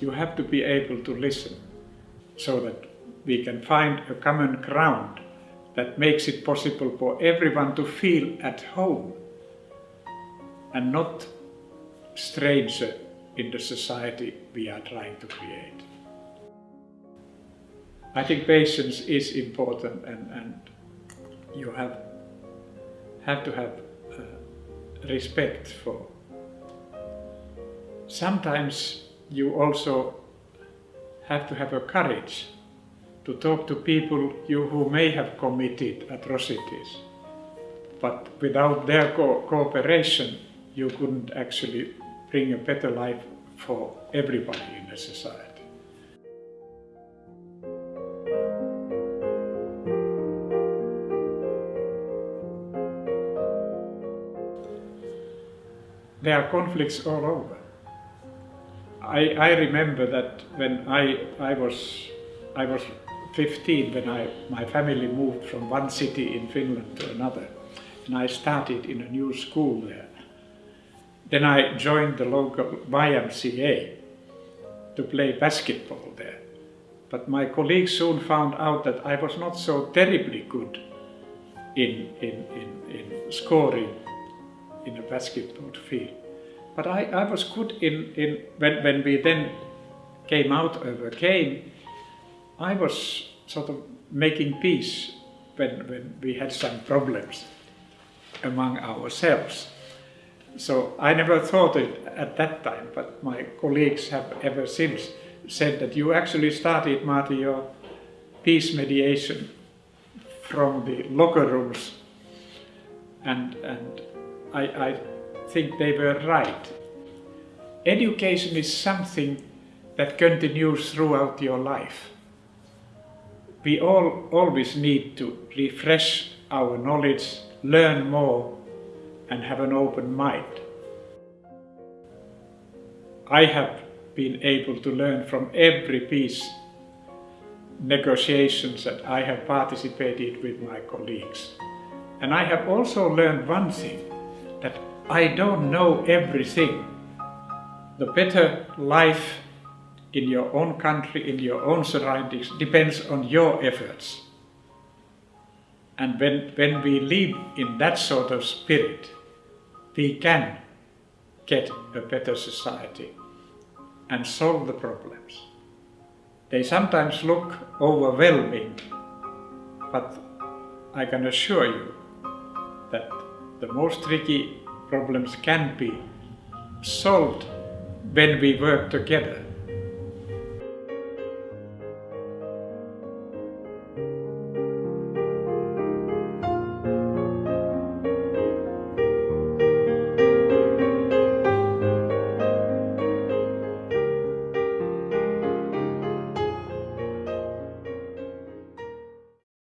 you have to be able to listen so that we can find a common ground that makes it possible for everyone to feel at home and not stranger in the society we are trying to create. I think patience is important and, and you have, have to have uh, respect for. Sometimes you also have to have a courage to talk to people you who may have committed atrocities. But without their co cooperation, you couldn't actually bring a better life for everybody in the society. There are conflicts all over. I, I remember that when I, I, was, I was 15 when I, my family moved from one city in Finland to another and I started in a new school there. Then I joined the local YMCA to play basketball there. But my colleagues soon found out that I was not so terribly good in, in, in, in scoring in a basketball field. But I, I was good in, in when, when we then came out game, I was sort of making peace when, when we had some problems among ourselves. So I never thought it at that time, but my colleagues have ever since said that you actually started, Martti, your peace mediation from the locker rooms. And, and I, I think they were right. Education is something that continues throughout your life. We all always need to refresh our knowledge, learn more and have an open mind. I have been able to learn from every peace negotiations that I have participated with my colleagues. And I have also learned one thing, that I don't know everything. The better life in your own country, in your own surroundings, depends on your efforts. And when, when we live in that sort of spirit, we can get a better society and solve the problems. They sometimes look overwhelming, but I can assure you that the most tricky problems can be solved when we work together.